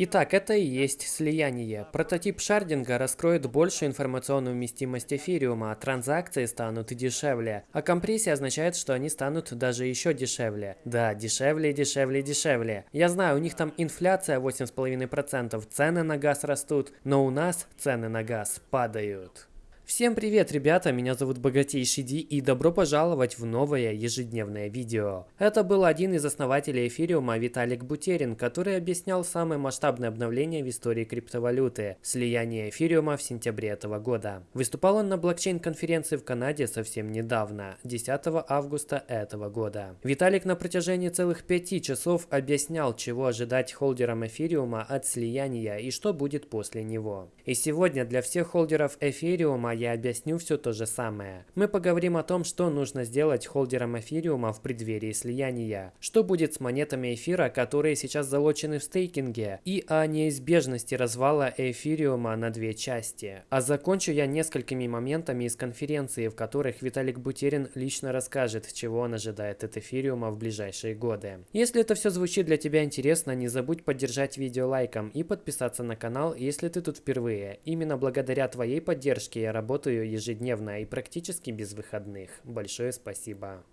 Итак, это и есть слияние. Прототип шардинга раскроет большую информационную вместимость эфириума, а транзакции станут дешевле. А компрессия означает, что они станут даже еще дешевле. Да, дешевле, дешевле, дешевле. Я знаю, у них там инфляция 8,5%, цены на газ растут, но у нас цены на газ падают. Всем привет, ребята, меня зовут Богатейший Ди и добро пожаловать в новое ежедневное видео. Это был один из основателей эфириума Виталик Бутерин, который объяснял самое масштабное обновление в истории криптовалюты – слияние эфириума в сентябре этого года. Выступал он на блокчейн-конференции в Канаде совсем недавно, 10 августа этого года. Виталик на протяжении целых пяти часов объяснял, чего ожидать холдерам эфириума от слияния и что будет после него. И сегодня для всех холдеров эфириума я объясню все то же самое. Мы поговорим о том, что нужно сделать холдерам эфириума в преддверии слияния, что будет с монетами эфира, которые сейчас залочены в стейкинге, и о неизбежности развала эфириума на две части. А закончу я несколькими моментами из конференции, в которых Виталик Бутерин лично расскажет, чего он ожидает от эфириума в ближайшие годы. Если это все звучит для тебя интересно, не забудь поддержать видео лайком и подписаться на канал, если ты тут впервые. Именно благодаря твоей поддержке я работаю ежедневно и практически без выходных. Большое спасибо.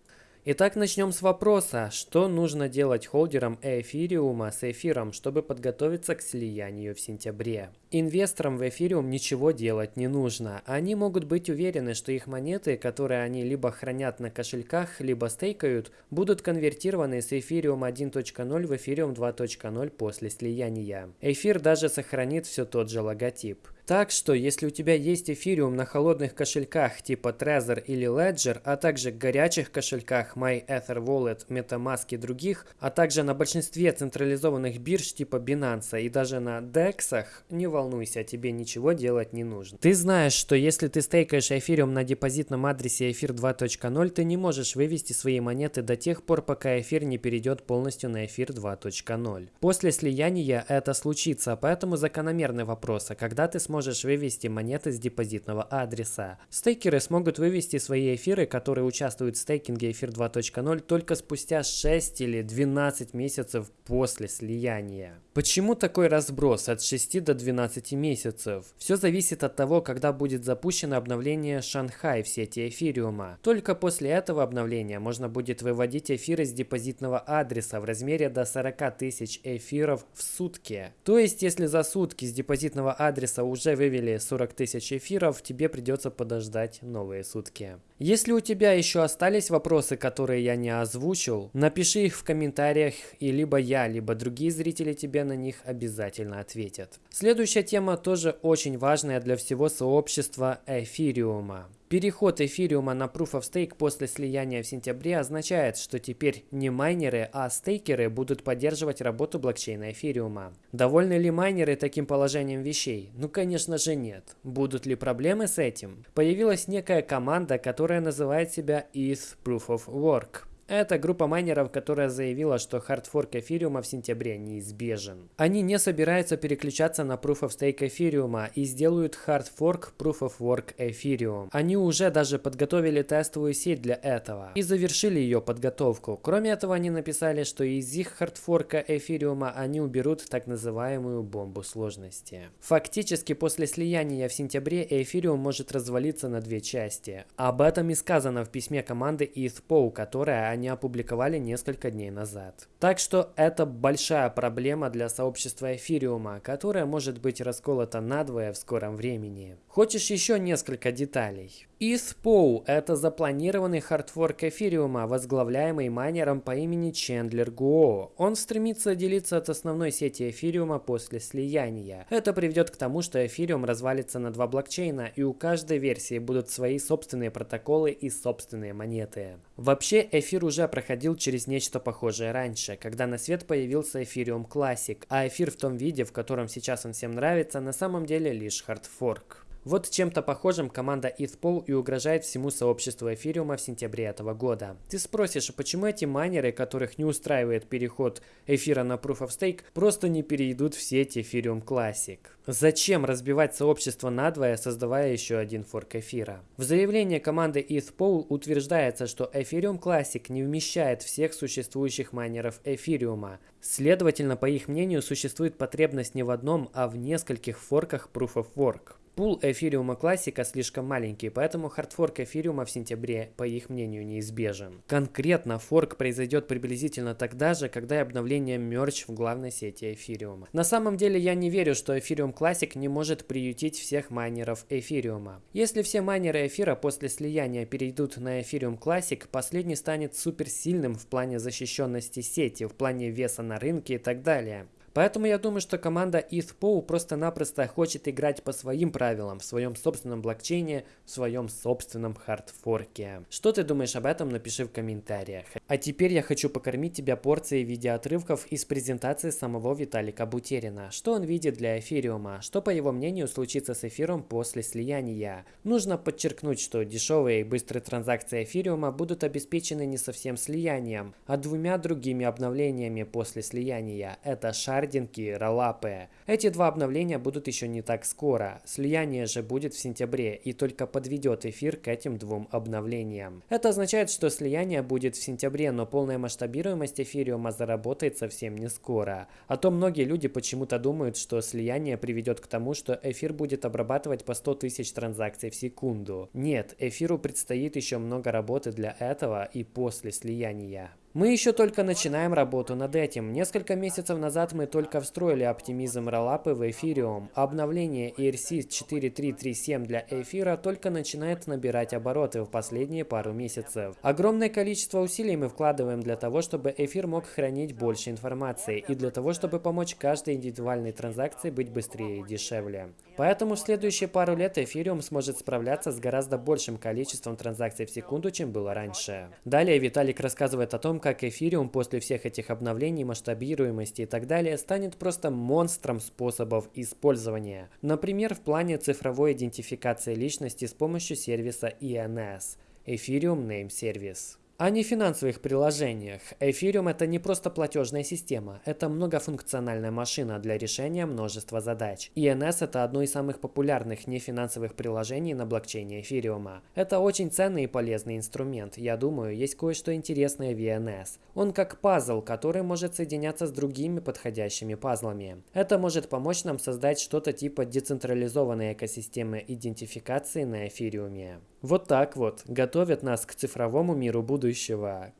Итак, начнем с вопроса, что нужно делать холдерам эфириума с эфиром, чтобы подготовиться к слиянию в сентябре. Инвесторам в эфириум ничего делать не нужно. Они могут быть уверены, что их монеты, которые они либо хранят на кошельках, либо стейкают, будут конвертированы с эфириум 1.0 в эфириум 2.0 после слияния. Эфир даже сохранит все тот же логотип. Так что, если у тебя есть эфириум на холодных кошельках типа Trezor или Ledger, а также горячих кошельках MyEtherWallet, MetaMask и других, а также на большинстве централизованных бирж типа Binance и даже на DEX, не волнуйся, тебе ничего делать не нужно. Ты знаешь, что если ты стейкаешь эфириум на депозитном адресе эфир 2.0, ты не можешь вывести свои монеты до тех пор, пока эфир не перейдет полностью на эфир 2.0. После слияния это случится, поэтому закономерный вопрос, а когда ты сможешь сможешь вывести монеты с депозитного адреса. Стейкеры смогут вывести свои эфиры, которые участвуют в стейкинге эфир 2.0 только спустя 6 или 12 месяцев после слияния. Почему такой разброс от 6 до 12 месяцев? Все зависит от того, когда будет запущено обновление Шанхай в сети эфириума. Только после этого обновления можно будет выводить эфиры с депозитного адреса в размере до 40 тысяч эфиров в сутки. То есть, если за сутки с депозитного адреса уже уже вывели 40 тысяч эфиров, тебе придется подождать новые сутки. Если у тебя еще остались вопросы, которые я не озвучил, напиши их в комментариях, и либо я, либо другие зрители тебе на них обязательно ответят. Следующая тема тоже очень важная для всего сообщества эфириума. Переход эфириума на Proof of Stake после слияния в сентябре означает, что теперь не майнеры, а стейкеры будут поддерживать работу блокчейна эфириума. Довольны ли майнеры таким положением вещей? Ну конечно же нет. Будут ли проблемы с этим? Появилась некая команда, которая называет себя ETH Proof of Work. Это группа майнеров, которая заявила, что хардфорк эфириума в сентябре неизбежен. Они не собираются переключаться на Proof of Stake эфириума и сделают хардфорк Proof of Work эфириум. Они уже даже подготовили тестовую сеть для этого и завершили ее подготовку. Кроме этого, они написали, что из их хардфорка эфириума они уберут так называемую бомбу сложности. Фактически, после слияния в сентябре эфириум может развалиться на две части. Об этом и сказано в письме команды ETHPO, которая они опубликовали несколько дней назад. Так что это большая проблема для сообщества эфириума, которая может быть расколота надвое в скором времени. Хочешь еще несколько деталей? ETHPOW – это запланированный хардфорк эфириума, возглавляемый майнером по имени Чендлер Гуо. Он стремится делиться от основной сети эфириума после слияния. Это приведет к тому, что эфириум развалится на два блокчейна, и у каждой версии будут свои собственные протоколы и собственные монеты. Вообще, эфир уже проходил через нечто похожее раньше, когда на свет появился Ethereum Classic, а эфир в том виде, в котором сейчас он всем нравится, на самом деле лишь хардфорк. Вот чем-то похожим команда ETHPoW и угрожает всему сообществу эфириума в сентябре этого года. Ты спросишь, а почему эти майнеры, которых не устраивает переход эфира на Proof of Stake, просто не перейдут в сеть Ethereum Classic? Зачем разбивать сообщество надвое, создавая еще один форк эфира? В заявлении команды ETHPoW утверждается, что Ethereum Classic не вмещает всех существующих майнеров эфириума. Следовательно, по их мнению, существует потребность не в одном, а в нескольких форках Proof of Work. Пул эфириума классика слишком маленький, поэтому хардфорк эфириума в сентябре, по их мнению, неизбежен. Конкретно форк произойдет приблизительно тогда же, когда и обновление мерч в главной сети эфириума. На самом деле я не верю, что эфириум классик не может приютить всех майнеров эфириума. Если все майнеры эфира после слияния перейдут на эфириум классик, последний станет суперсильным в плане защищенности сети, в плане веса на рынке и так далее. Поэтому я думаю, что команда ETHPOW просто-напросто хочет играть по своим правилам, в своем собственном блокчейне, в своем собственном хардфорке. Что ты думаешь об этом, напиши в комментариях. А теперь я хочу покормить тебя порцией видеоотрывков из презентации самого Виталика Бутерина. Что он видит для эфириума? Что, по его мнению, случится с эфиром после слияния? Нужно подчеркнуть, что дешевые и быстрые транзакции эфириума будут обеспечены не совсем слиянием, а двумя другими обновлениями после слияния. Это шар шардинги, роллапы. Эти два обновления будут еще не так скоро. Слияние же будет в сентябре и только подведет эфир к этим двум обновлениям. Это означает, что слияние будет в сентябре, но полная масштабируемость эфириума заработает совсем не скоро. А то многие люди почему-то думают, что слияние приведет к тому, что эфир будет обрабатывать по 100 тысяч транзакций в секунду. Нет, эфиру предстоит еще много работы для этого и после слияния. Мы еще только начинаем работу над этим. Несколько месяцев назад мы только встроили оптимизм роллапы в Ethereum. Обновление ERC 4337 для эфира только начинает набирать обороты в последние пару месяцев. Огромное количество усилий мы вкладываем для того, чтобы эфир мог хранить больше информации и для того, чтобы помочь каждой индивидуальной транзакции быть быстрее и дешевле. Поэтому в следующие пару лет Ethereum сможет справляться с гораздо большим количеством транзакций в секунду, чем было раньше. Далее Виталик рассказывает о том, как эфириум после всех этих обновлений, масштабируемости и так далее станет просто монстром способов использования. Например, в плане цифровой идентификации личности с помощью сервиса ENS – Ethereum Name Service. О нефинансовых приложениях. Ethereum это не просто платежная система, это многофункциональная машина для решения множества задач. ENS это одно из самых популярных нефинансовых приложений на блокчейне Ethereum. Это очень ценный и полезный инструмент. Я думаю, есть кое-что интересное в ENS. Он как пазл, который может соединяться с другими подходящими пазлами. Это может помочь нам создать что-то типа децентрализованной экосистемы идентификации на Ethereum. Вот так вот готовят нас к цифровому миру будущего,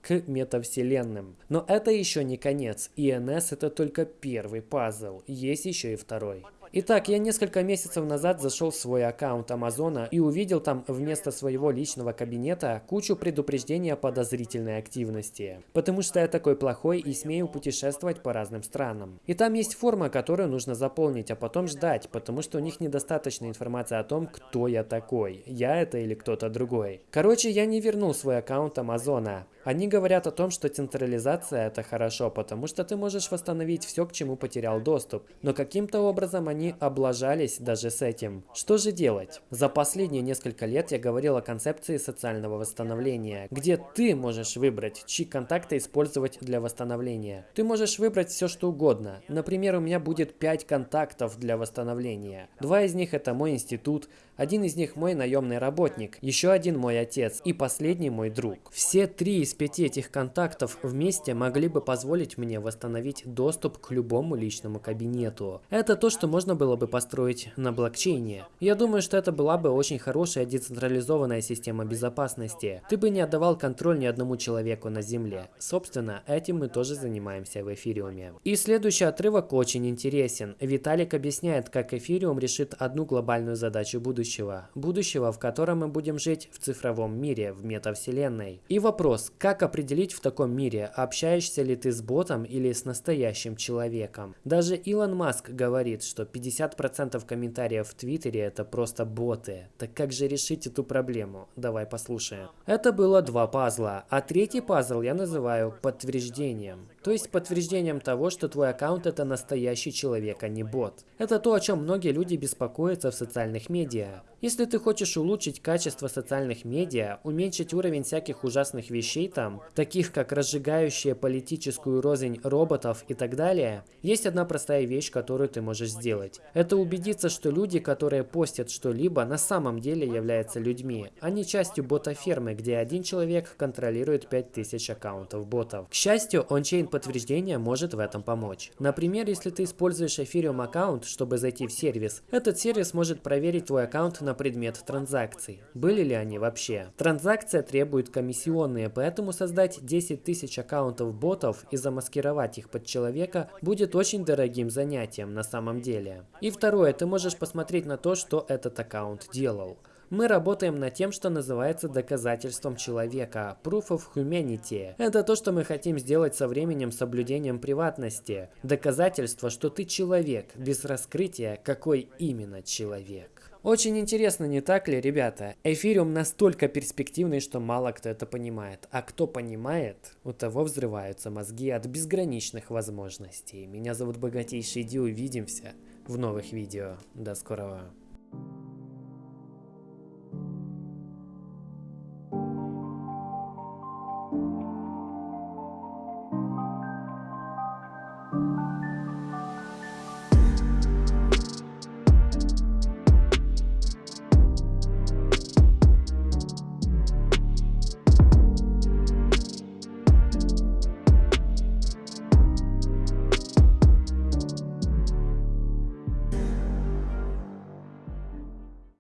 к метавселенным. Но это еще не конец. ИНС это только первый пазл, есть еще и второй. Итак, я несколько месяцев назад зашел в свой аккаунт Амазона и увидел там вместо своего личного кабинета кучу предупреждений о подозрительной активности. Потому что я такой плохой и смею путешествовать по разным странам. И там есть форма, которую нужно заполнить, а потом ждать, потому что у них недостаточно информации о том, кто я такой. Я это или кто-то другой. Короче, я не вернул свой аккаунт Амазона. Они говорят о том, что централизация это хорошо, потому что ты можешь восстановить все, к чему потерял доступ. Но каким-то образом они облажались даже с этим. Что же делать? За последние несколько лет я говорил о концепции социального восстановления, где ты можешь выбрать, чьи контакты использовать для восстановления. Ты можешь выбрать все, что угодно. Например, у меня будет 5 контактов для восстановления. Два из них это мой институт, один из них мой наемный работник, еще один мой отец и последний мой друг. Все три из пяти этих контактов вместе могли бы позволить мне восстановить доступ к любому личному кабинету. Это то, что можно было бы построить на блокчейне. Я думаю, что это была бы очень хорошая децентрализованная система безопасности. Ты бы не отдавал контроль ни одному человеку на Земле. Собственно, этим мы тоже занимаемся в эфириуме. И следующий отрывок очень интересен. Виталик объясняет, как эфириум решит одну глобальную задачу будущего будущего. В котором мы будем жить в цифровом мире, в метавселенной. И вопрос, как определить в таком мире, общаешься ли ты с ботом или с настоящим человеком. Даже Илон Маск говорит, что 50% комментариев в Твиттере это просто боты. Так как же решить эту проблему? Давай послушаем. Это было два пазла, а третий пазл я называю подтверждением. То есть подтверждением того, что твой аккаунт это настоящий человек, а не бот. Это то, о чем многие люди беспокоятся в социальных медиа. Если ты хочешь улучшить качество социальных медиа, уменьшить уровень всяких ужасных вещей там, таких как разжигающие политическую рознь роботов и так далее, есть одна простая вещь, которую ты можешь сделать. Это убедиться, что люди, которые постят что-либо, на самом деле являются людьми, а не частью бота-фермы, где один человек контролирует 5000 аккаунтов ботов. К счастью, ончейн подтверждения может в этом помочь. Например, если ты используешь Ethereum аккаунт, чтобы зайти в сервис, этот сервис может проверить твой аккаунт на предмет транзакций. Были ли они вообще? Транзакция требует комиссионные, поэтому создать 10 тысяч аккаунтов ботов и замаскировать их под человека будет очень дорогим занятием на самом деле. И второе, ты можешь посмотреть на то, что этот аккаунт делал. Мы работаем над тем, что называется доказательством человека, Proof of Humanity. Это то, что мы хотим сделать со временем соблюдением приватности. Доказательство, что ты человек, без раскрытия, какой именно человек. Очень интересно, не так ли, ребята? Эфириум настолько перспективный, что мало кто это понимает. А кто понимает, у того взрываются мозги от безграничных возможностей. Меня зовут Богатейший Ди, увидимся в новых видео. До скорого.